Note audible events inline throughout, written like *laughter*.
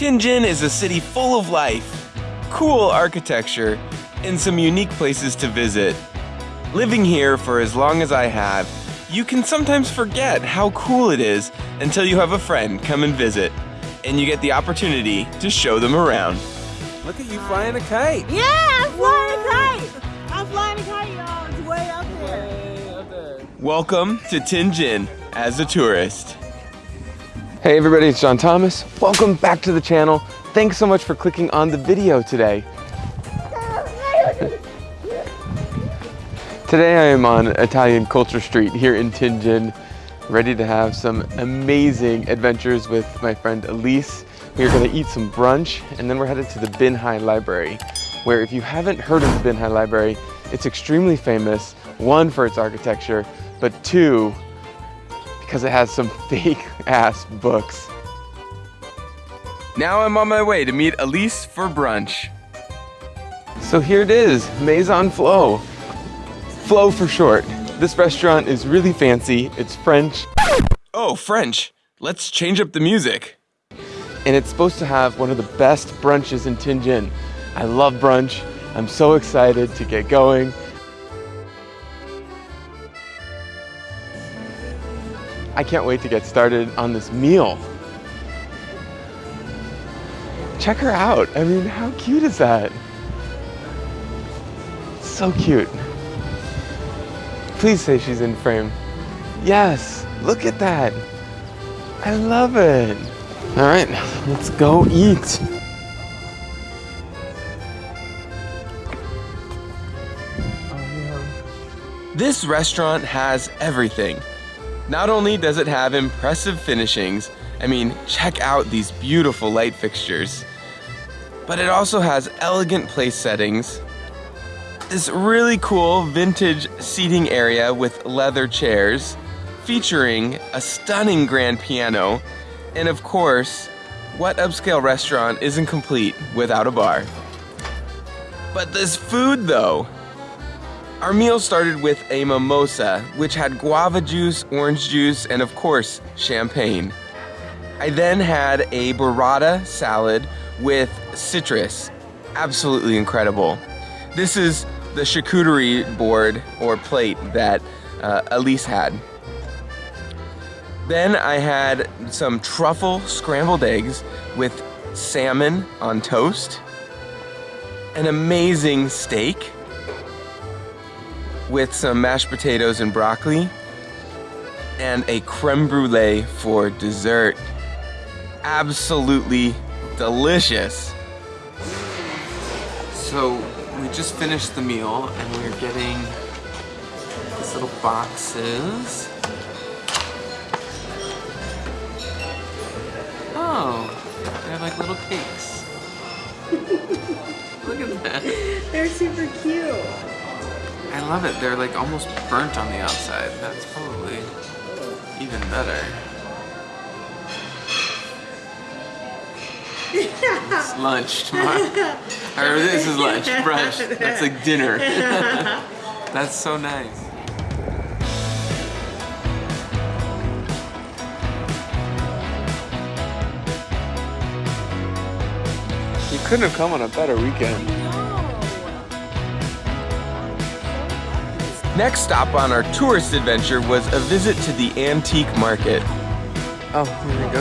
Tianjin is a city full of life, cool architecture, and some unique places to visit. Living here for as long as I have, you can sometimes forget how cool it is until you have a friend come and visit, and you get the opportunity to show them around. Look at you flying a kite! Yeah, I'm flying a kite! I'm flying a kite, y'all. It's way up there. Welcome to Tianjin as a tourist. Hey everybody, it's John Thomas. Welcome back to the channel. Thanks so much for clicking on the video today. Today I am on Italian Culture Street here in Tianjin, ready to have some amazing adventures with my friend Elise. We are gonna eat some brunch and then we're headed to the Binhai Library, where if you haven't heard of the Binhai Library, it's extremely famous, one for its architecture, but two, because it has some *laughs* fake ass books. Now I'm on my way to meet Elise for brunch. So here it is, Maison Flo. Flo for short. This restaurant is really fancy, it's French. Oh, French. Let's change up the music. And it's supposed to have one of the best brunches in Tianjin. I love brunch. I'm so excited to get going. I can't wait to get started on this meal. Check her out. I mean, how cute is that? So cute. Please say she's in frame. Yes, look at that. I love it. All right, let's go eat. This restaurant has everything. Not only does it have impressive finishings, I mean, check out these beautiful light fixtures, but it also has elegant place settings, this really cool vintage seating area with leather chairs, featuring a stunning grand piano, and of course, what upscale restaurant isn't complete without a bar? But this food though, our meal started with a mimosa, which had guava juice, orange juice, and of course, champagne. I then had a burrata salad with citrus. Absolutely incredible. This is the charcuterie board or plate that uh, Elise had. Then I had some truffle scrambled eggs with salmon on toast, an amazing steak, with some mashed potatoes and broccoli and a creme brulee for dessert. Absolutely delicious. So we just finished the meal and we're getting these little boxes. Oh, they're like little cakes. *laughs* Look at that. They're super cute. I love it. They're like almost burnt on the outside. That's probably even better. it's lunch tomorrow. *laughs* or this is lunch, brunch. That's like dinner. *laughs* That's so nice. You couldn't have come on a better weekend. Next stop on our tourist adventure was a visit to the antique market. Oh, here we go.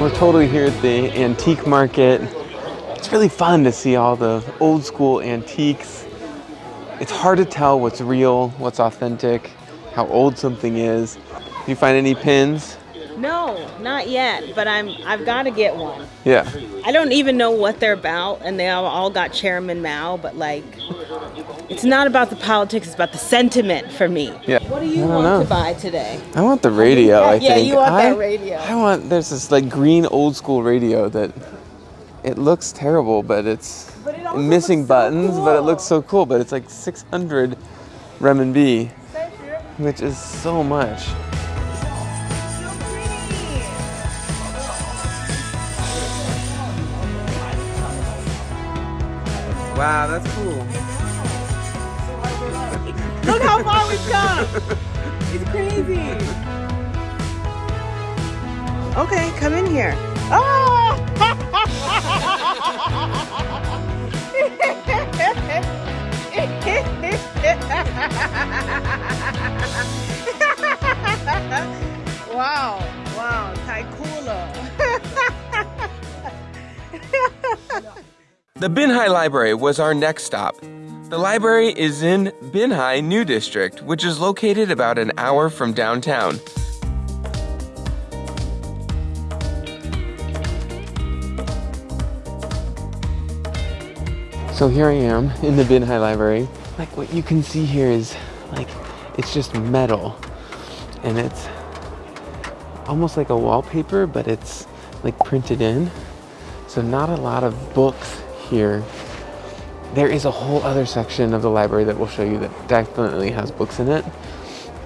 We're totally here at the antique market. It's really fun to see all the old school antiques. It's hard to tell what's real, what's authentic, how old something is. Do you find any pins? No, not yet, but I'm I've got to get one. Yeah. I don't even know what they're about, and they all, got Chairman Mao, but like, it's not about the politics; it's about the sentiment for me. Yeah. What do you want know. to buy today? I want the radio, I Yeah, think. Yeah, you want that radio. I want, there's this like green old school radio that it looks terrible, but it's But it missing looks so buttons, but it looks so cool. But it's like 600 renminbi, which is so much. Wow, that's cool. Look how far we've come. *laughs* It's crazy. Okay, come in here. Oh! *laughs* *laughs* *laughs* wow, wow, Taikula. *laughs* The Binhai Library was our next stop. The library is in Binhai New District, which is located about an hour from downtown. So here I am in the Binhai Library. Like what you can see here is like it's just metal and it's almost like a wallpaper, but it's like printed in. So not a lot of books here. There is a whole other section of the library that we'll show you that definitely has books in it.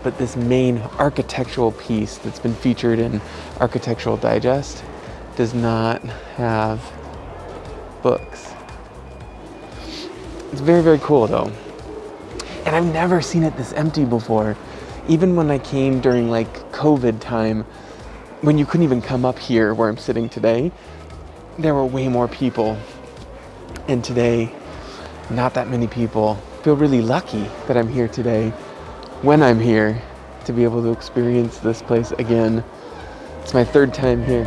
But this main architectural piece that's been featured in Architectural Digest does not have books. It's very, very cool though. And I've never seen it this empty before. Even when I came during like COVID time, when you couldn't even come up here where I'm sitting today, there were way more people. And today, not that many people. I feel really lucky that I'm here today when I'm here to be able to experience this place again. It's my third time here,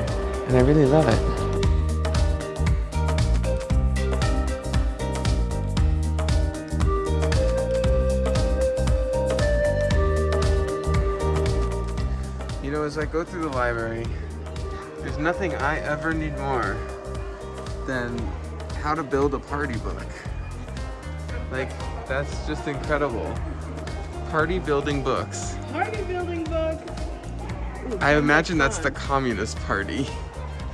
and I really love it. As I go through the library, there's nothing I ever need more than how to build a party book. Like, that's just incredible. Party building books. Party building book. I imagine that's the Communist Party.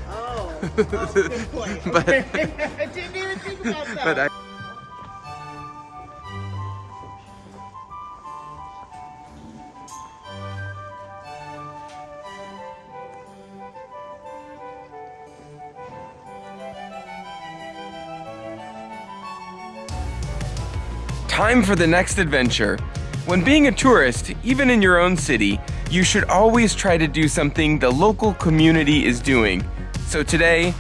Oh, *laughs* oh good point. But- *laughs* I didn't even think about that. But I Time for the next adventure. When being a tourist, even in your own city, you should always try to do something the local community is doing. So today,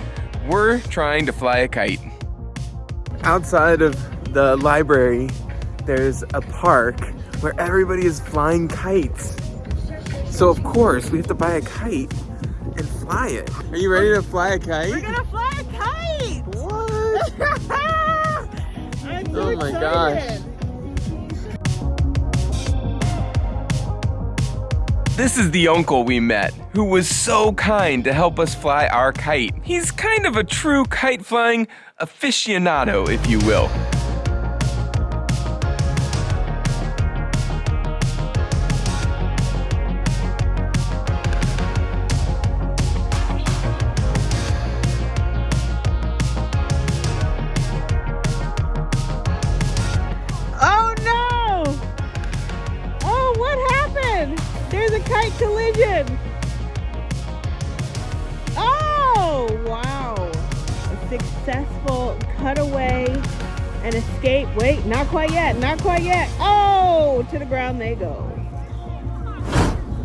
we're trying to fly a kite. Outside of the library, there's a park where everybody is flying kites. So of course, we have to buy a kite and fly it. Are you ready to fly a kite? We're gonna fly a kite. What? *laughs* I'm so Oh my excited. This is the uncle we met, who was so kind to help us fly our kite. He's kind of a true kite flying aficionado, if you will. Successful cutaway and escape. Wait, not quite yet, not quite yet. Oh, to the ground they go.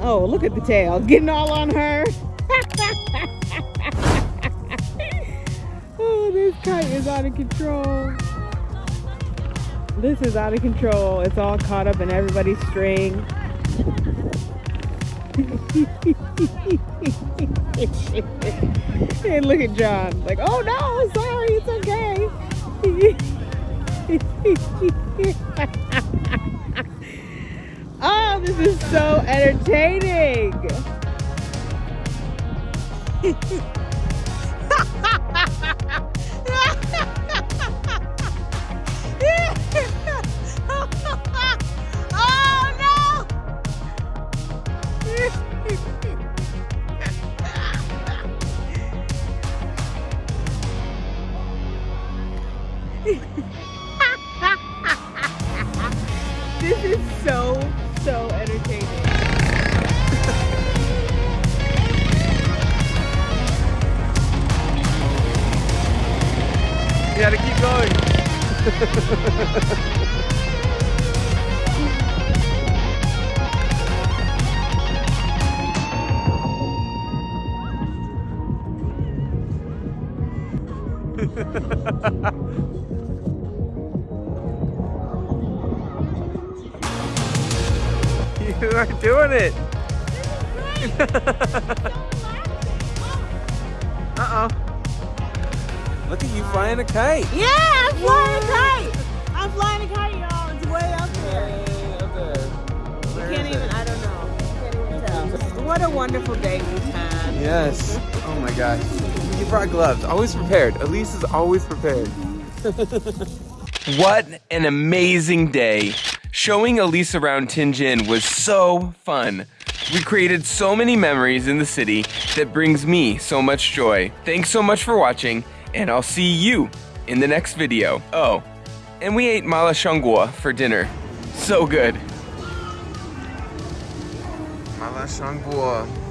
Oh, look at the tail, getting all on her. *laughs* oh, this kite is out of control. This is out of control. It's all caught up in everybody's string. *laughs* and look at John. Like, oh no, sorry. *laughs* oh, this is so entertaining. *laughs* gotta keep going. *laughs* you are doing it. *laughs* Uh-oh. Look at you flying a kite. Yeah, I'm flying a kite. I'm flying a kite, y'all. It's way up there. You can't even, I don't know. You can't even tell. What a wonderful day we've had. Yes. Oh my gosh. You brought gloves. Always prepared. Elise is always prepared. *laughs* what an amazing day. Showing Elise around Tianjin was so fun. We created so many memories in the city that brings me so much joy. Thanks so much for watching, and I'll see you in the next video. Oh, and we ate mala xiangguo for dinner. So good. Mala xiangguo.